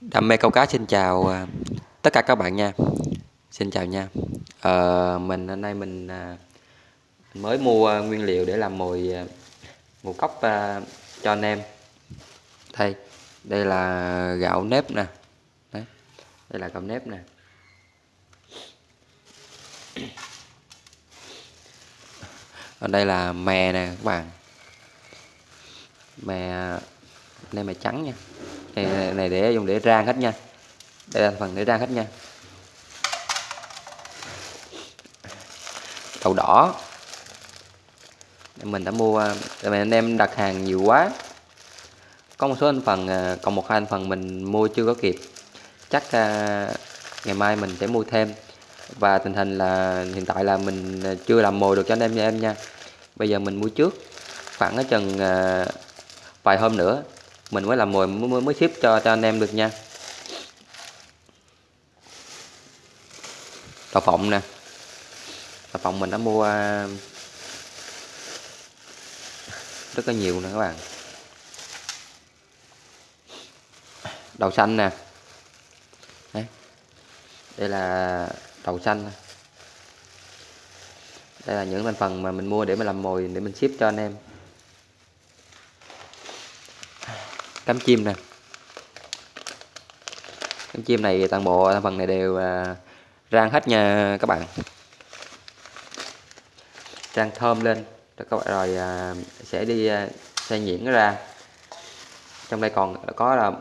Đam mê câu cá xin chào à, tất cả các bạn nha. Xin chào nha. À, Mình hôm nay mình à, mới mua nguyên liệu để làm mồi à, ngũ cốc cho anh em. Đây, đây là gạo nếp nè. Đấy, Đây là gạo nếp nè. Ở đây là mè nè các bạn. Mè, đây mè trắng nha này, này để dùng để rang hết nha. Đây là phần để rang hết nha. Đậu đỏ. Mình đã mua tại vì anh em đặt hàng nhiều quá. Có một số anh phần à, còn một hai anh phần mình mua chưa có kịp. Chắc à, ngày mai mình sẽ mua thêm. Và tình hình là hiện tại là mình à, chưa làm mồi được cho anh em nha em nha. Bây giờ mình mua trước. Khoảng ở chừng vài hôm nữa mình mới làm mồi mới, mới ship cho, cho anh em được nha. Đậu phộng nè. Đậu phộng mình đã mua à, rất là nhiều nè các bạn. Đậu xanh nè. Đấy. đây là đậu xanh. Đây là những thành phần mà mình mua để mà làm mồi để mình ship cho anh em. Cánh chim nè. Cánh chim này toàn bộ phần này đều à, rang hết nha các bạn. Rang thơm lên. Rồi các bạn rồi à, sẽ đi à, xay nhuyễn ra. Trong đây còn có là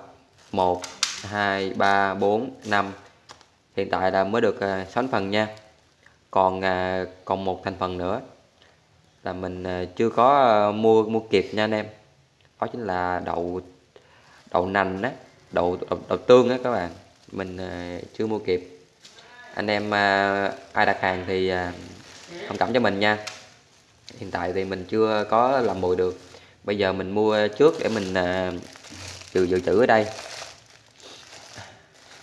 một, hai, ba, bốn, năm. Hiện tại là mới được sáu phần nha. Còn còn một thành phần nữa là mình chưa có mua mua kịp nha anh em. Đó chính là đậu đậu nành á đậu, đậu đậu tương á các bạn. Mình ờ, chưa mua kịp. Anh em ờ, ai đặt hàng thì ờ, thông cảm cho mình nha. Hiện tại thì mình chưa có làm mồi được. Bây giờ mình mua trước để mình dự dự trữ ở đây.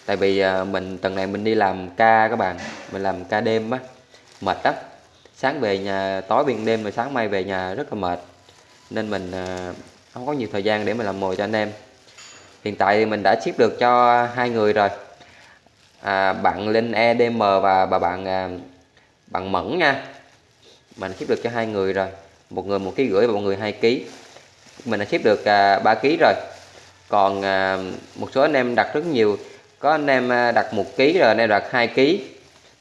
Tại vì mình tuần này mình đi làm ca các bạn. Mình làm ca đêm á mệt á sáng về nhà tối biên đêm rồi sáng mai về nhà rất là mệt. Nên mình không có nhiều thời gian để mà làm mồi cho anh em hiện tại thì mình đã ship được cho hai người rồi. À, bạn Linh EDM và bà bạn à, bạn Mẫn nha. Mình ship được cho hai người rồi. Một người một ký rưỡi và một người hai ký. Mình đã ship được à, 3 ký rồi. Còn à, một số anh em đặt rất nhiều. Có anh em à, đặt một ký rồi anh em đặt hai ký.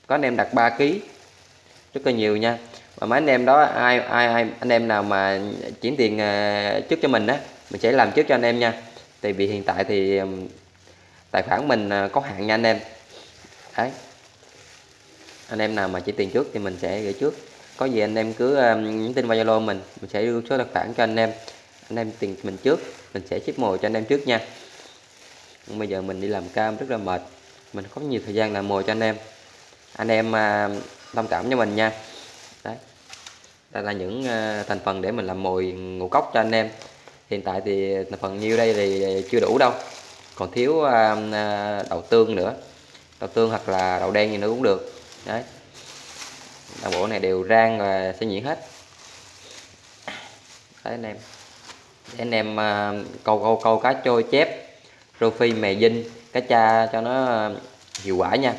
Có anh em đặt 3 ký. Rất là nhiều nha. Và mấy anh em đó ai ai, ai anh em nào mà chuyển tiền à, trước cho mình á mình sẽ làm trước cho anh em nha tại vì hiện tại thì tài khoản mình à, có hạn nha anh em. Đấy. Anh em nào mà chỉ tiền trước thì mình sẽ gửi trước. Có gì anh em cứ à, nhắn tin vào zalo mình mình sẽ đưa số tài khoản cho anh em. Anh em tiền mình trước, mình sẽ ship mồi cho anh em trước nha. Bây giờ mình đi làm cam rất là mệt, mình có nhiều thời gian làm mồi cho anh em. Anh em à, thông cảm cho mình nha. Đấy. Đây là những thành phần để mình làm mồi ngũ cốc cho anh em hiện tại thì phần nhiêu đây thì chưa đủ đâu. Còn thiếu à, à, đậu tương nữa. Đậu tương hoặc là đậu đen gì nữa cũng được. Đấy. Đậu bộ này đều rang và sẽ nhuyễn hết. Đấy anh em. Để anh em à, câu câu câu cá trôi chép rô phi mè dinh cá cha cho nó hiệu quả nha.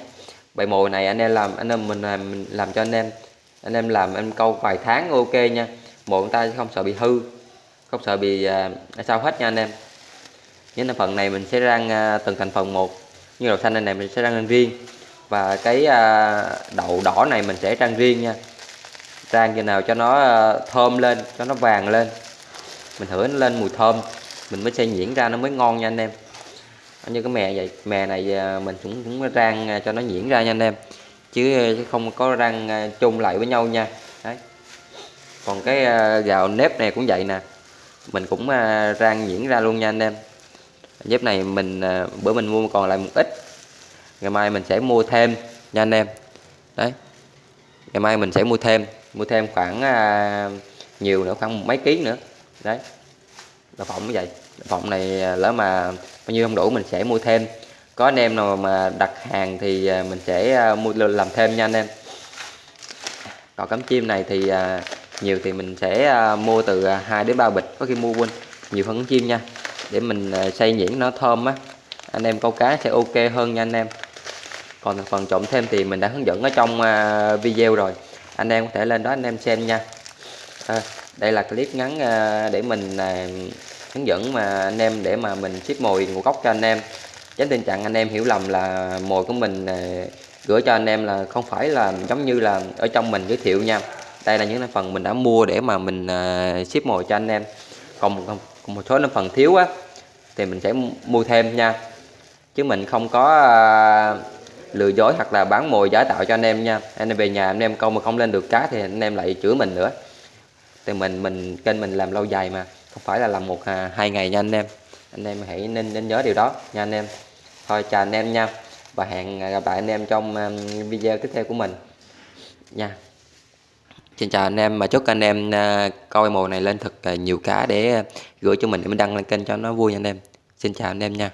Bài mồi này anh em làm anh em mình làm, mình làm cho anh em. Anh em làm em câu vài tháng ok nha. Mồi người ta không sợ bị hư không sợ bị à, sao hết nha anh em. Những thành phần này mình sẽ rang à, từng thành phần một. Như đậu xanh này mình sẽ rang riêng. Và cái à, đậu đỏ này mình sẽ rang riêng nha. Rang như nào cho nó à, thơm lên cho nó vàng lên. Mình thử nó lên mùi thơm. Mình mới xay nhuyễn ra nó mới ngon nha anh em. Như cái mè vậy mè này à, mình cũng cũng rang à, cho nó nhuyễn ra nha anh em. Chứ, à, không có rang à, chung lại với nhau nha. Đấy. Còn cái à, gạo nếp này cũng vậy nè mình cũng à, rang nhuyễn ra luôn nha anh em. Dép này mình à, bữa mình mua còn lại một ít. Ngày mai mình sẽ mua thêm nha anh em. Đấy. Ngày mai mình sẽ mua thêm mua thêm khoảng à, nhiều nữa khoảng mấy ký nữa. Đấy. Đậu phộng như vậy. Đậu phộng này à, lỡ mà bao nhiêu không đủ mình sẽ mua thêm. Có anh em nào mà đặt hàng thì mình sẽ mua làm thêm nha anh em. Còn cắm chim này thì nhiều thì mình sẽ à, mua từ à, 2 đến 3 bịch có khi mua quên. Nhiều phấn chim nha. Để mình xây xay nhuyễn nó thơm á. Anh em câu cá sẽ ok hơn nha anh em. Còn phần trộn thêm thì mình đã hướng dẫn ở trong video rồi. Anh em có thể lên đó anh em xem nha. À, đây là clip ngắn để mình hướng dẫn mà anh em để mà mình ship mồi ngũ cốc cho anh em. Tránh tình trạng anh em hiểu lầm là mồi của mình gửi cho anh em là không phải là giống như là ở trong mình giới thiệu nha đây là những phần mình đã mua để mà mình ờ, ship mồi cho anh em. Còn, còn một số phần thiếu á thì mình sẽ mua thêm nha. Chứ mình không có ờ, lừa dối hoặc là bán mồi giả tạo cho anh em nha. Anh em về nhà anh em câu mà không lên được cá thì anh em lại chửi mình nữa. Thì mình mình kênh mình làm lâu dài mà không phải là làm một à, hai ngày nha anh em. Anh em hãy nên nên nhớ điều đó nha anh em. Thôi chào anh em nha và hẹn gặp lại anh em trong um, video tiếp theo của mình nha. Xin chào anh em và chúc anh em à, coi mồi này lên thật à, nhiều cá để à, gửi cho mình, để mình đăng lên kênh cho nó vui nha anh em. Xin chào anh em nha.